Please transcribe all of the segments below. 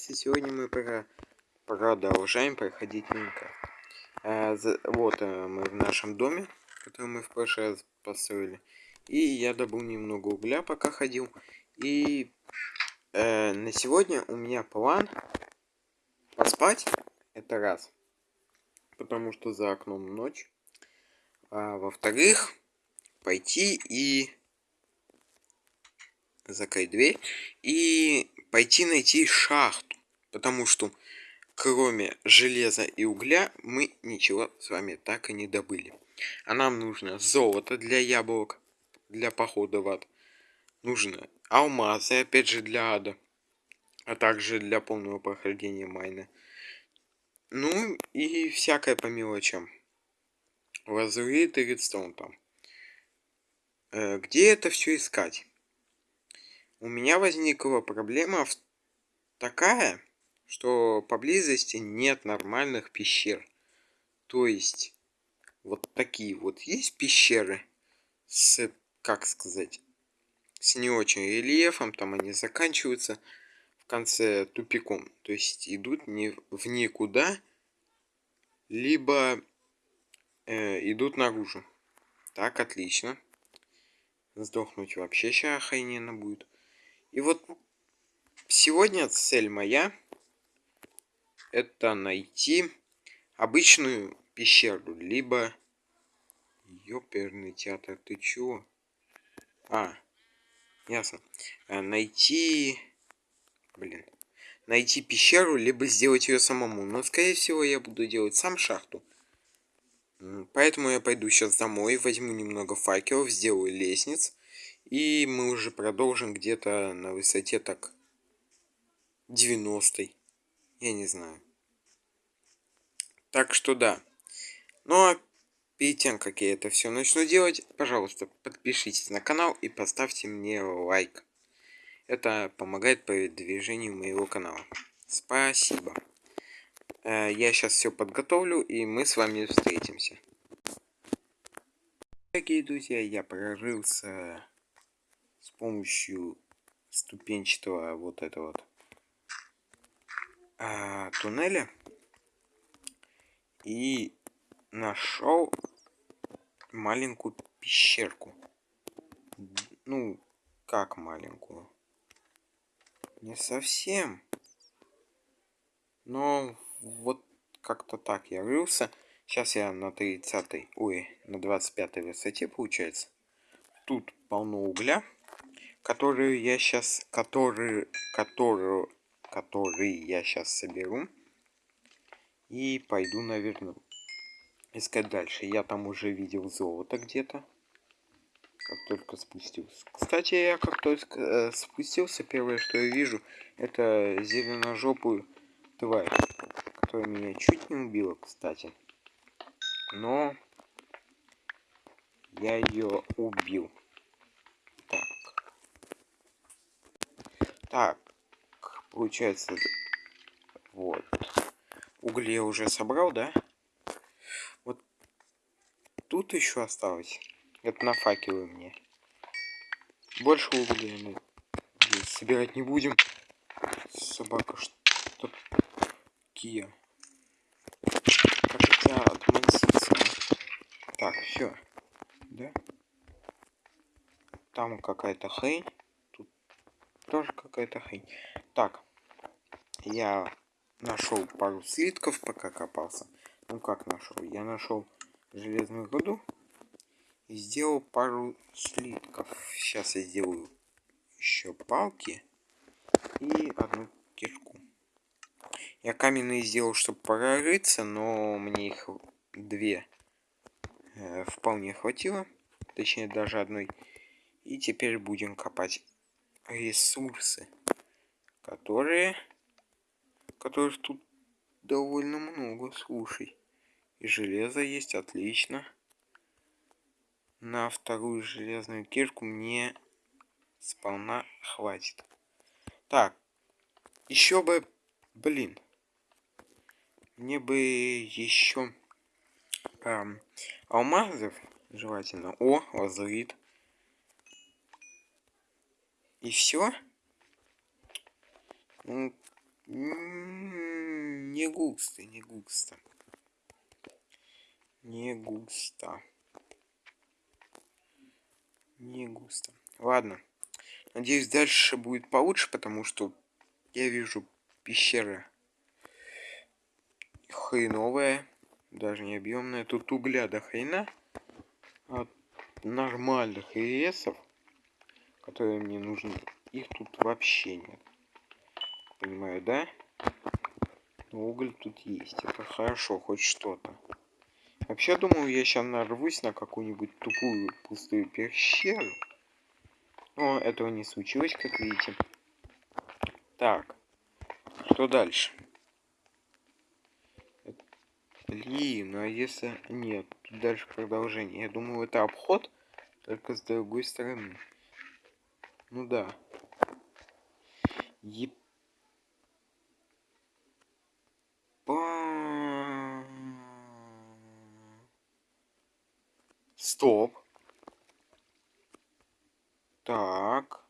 Привет, сегодня мы про... продолжаем проходить Минка. А, за... Вот а, мы в нашем доме, который мы в прошлый раз построили. И я добыл немного угля, пока ходил. И э, на сегодня у меня план поспать, это раз. Потому что за окном ночь. А во-вторых, пойти и закрыть дверь и пойти найти шахту. Потому что кроме железа и угля мы ничего с вами так и не добыли. А нам нужно золото для яблок, для похода в ад. Нужно алмазы, опять же, для ада. А также для полного прохождения майна. Ну и всякое по мелочам. Лазурит и редстоун там. Э, где это все искать? у меня возникла проблема такая, что поблизости нет нормальных пещер. То есть, вот такие вот есть пещеры с, как сказать, с не очень рельефом, там они заканчиваются в конце тупиком. То есть, идут не в никуда, либо э, идут наружу. Так, отлично. Сдохнуть вообще сейчас охрененно будет. И вот сегодня цель моя это найти обычную пещеру, либо ёперный театр, ты чего? А, ясно. А, найти, блин, найти пещеру, либо сделать ее самому. Но, скорее всего, я буду делать сам шахту. Поэтому я пойду сейчас домой, возьму немного факелов, сделаю лестниц. И мы уже продолжим где-то на высоте так 90 -й. Я не знаю. Так что да. Ну а перед тем, как я это все начну делать, пожалуйста, подпишитесь на канал и поставьте мне лайк. Это помогает продвижению моего канала. Спасибо. Э, я сейчас все подготовлю, и мы с вами встретимся. Дорогие друзья, я прорылся с помощью ступенчатого вот этого вот а, туннеля и нашел маленькую пещерку. Ну, как маленькую? Не совсем. Но вот как-то так я рылся. Сейчас я на 30, ой, на 25 высоте получается. Тут полно угля которую я сейчас, который, которую, который я сейчас соберу. И пойду, наверное, искать дальше. Я там уже видел золото где-то. Как только спустился. Кстати, я как только э, спустился, первое, что я вижу, это зеленожопую тварь. Которая меня чуть не убила, кстати. Но я ее убил. Так, получается, вот. Угли я уже собрал, да? Вот тут еще осталось. Это на факелы мне. Больше угля мы собирать не будем. Собака, что Кия. Отмансится? Так, все. Да? Там какая-то хрень тоже какая-то хрень. Так, я нашел пару слитков, пока копался. Ну как нашел? Я нашел железную руду и сделал пару слитков. Сейчас я сделаю еще палки и одну кишку. Я каменные сделал, чтобы прорыться, но мне их две э, вполне хватило. Точнее, даже одной. И теперь будем копать ресурсы, которые, которых тут довольно много, слушай. И железо есть, отлично. На вторую железную кирку мне сполна хватит. Так, еще бы, блин, мне бы еще эм, алмазов желательно. О, лазурит. И все? Не густо, не густо. Не густо. Не густо. Ладно. Надеюсь, дальше будет получше, потому что я вижу пещера хреновая. Даже не объемная. Тут угля до хрена. От нормальных ресов, которые мне нужны, их тут вообще нет. Понимаю, да? Уголь тут есть. Это хорошо, хоть что-то. Вообще, думаю, я сейчас нарвусь на какую-нибудь тупую пустую пещеру. Но этого не случилось, как видите. Так. Что дальше? Блин, ну а если... Нет, тут дальше продолжение. Я думаю, это обход, только с другой стороны. Ну да. Еп... Стоп. Так.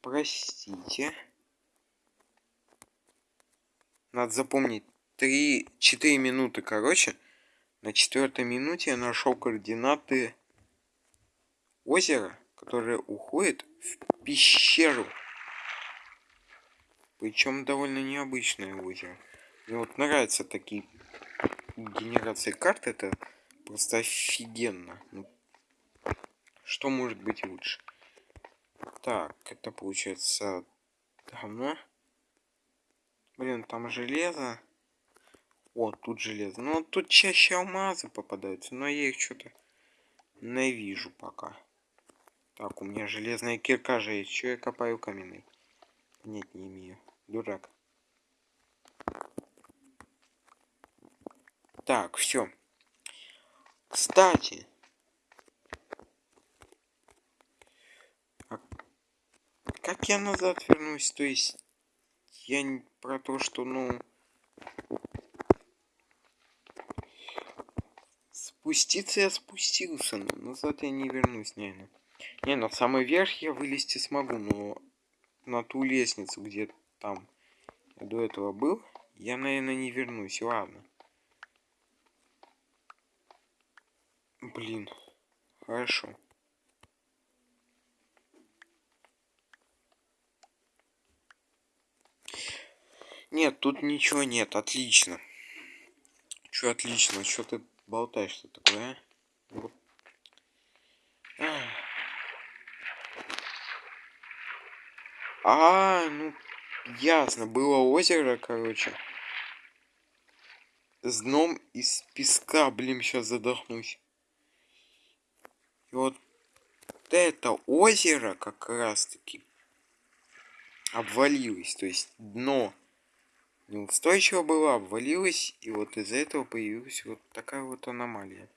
Простите. Надо запомнить. 3-4 минуты, короче. На четвертой минуте я нашел координаты озера, которое уходит в пещеру. Причем довольно необычное озеро. Мне вот нравятся такие генерации карт. Это просто офигенно. Ну, что может быть лучше? Так, это получается давно. Блин, там железо. О, тут железо. Ну, тут чаще алмазы попадаются, но я их что-то не вижу пока. Так, у меня железная кирка же есть. Че я копаю каменный? Нет, не имею. Дурак. Так, все. Кстати. А как я назад вернусь? То есть, я не про то, что, ну... Спуститься я спустился, но назад я не вернусь, наверное. Не, на самый верх я вылезти смогу, но на ту лестницу, где там я до этого был, я, наверное, не вернусь. Ладно. Блин. Хорошо. Нет, тут ничего нет. Отлично. Чё отлично? Что ты болтаешь что такое, а? А, ну, ясно. Было озеро, короче. С дном из песка, блин, сейчас задохнусь. И вот это озеро как раз таки обвалилось. То есть дно неустойчиво было, обвалилось. И вот из-за этого появилась вот такая вот аномалия.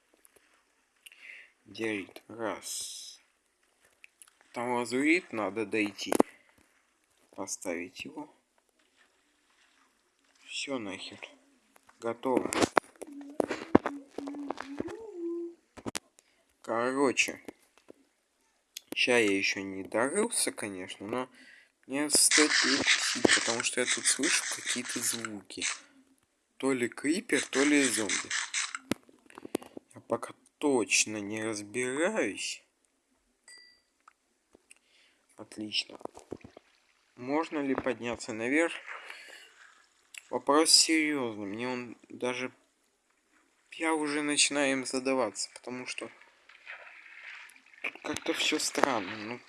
Диорит. Раз. Там лазурит, надо дойти. Поставить его. Все нахер. Готово. Короче. Сейчас я еще не дорылся, конечно, но мне стоит перекусить, потому что я тут слышу какие-то звуки. То ли крипер, то ли зомби. Я пока точно не разбираюсь. Отлично. Можно ли подняться наверх? Вопрос серьезный. Мне он даже... Я уже начинаю им задаваться, потому что как-то все странно. Ну,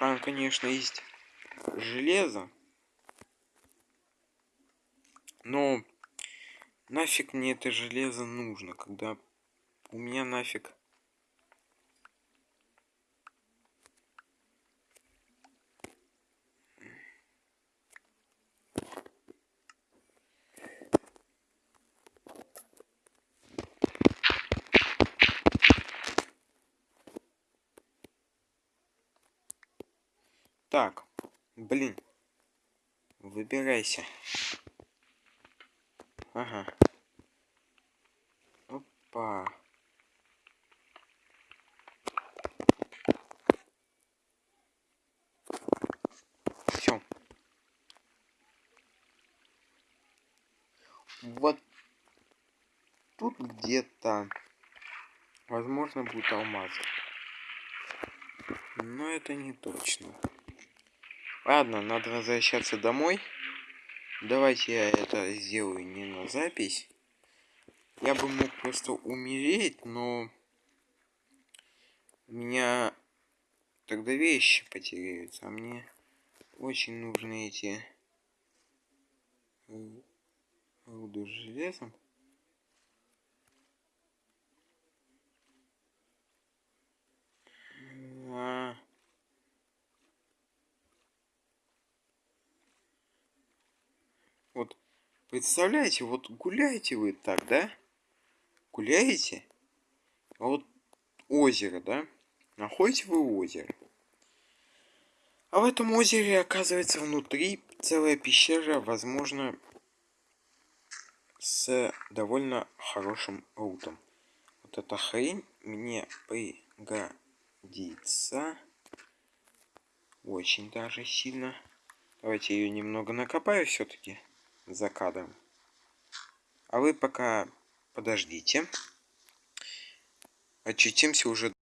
там, конечно, есть железо. Но нафиг мне это железо нужно, когда у меня нафиг Так, блин. Выбирайся. Ага. Опа. Все. Вот тут где-то, возможно, будет алмаз. Но это не точно. Ладно, надо возвращаться домой. Давайте я это сделаю не на запись. Я бы мог просто умереть, но у меня тогда вещи потеряются, а мне очень нужны эти руду с железом. А... Вот, представляете, вот гуляете вы так, да? Гуляете? А вот озеро, да? Находите вы озеро. А в этом озере, оказывается, внутри целая пещера, возможно, с довольно хорошим рутом. Вот эта хрень мне пригодится очень даже сильно. Давайте ее немного накопаю все-таки за кадром. А вы пока подождите. Очутимся уже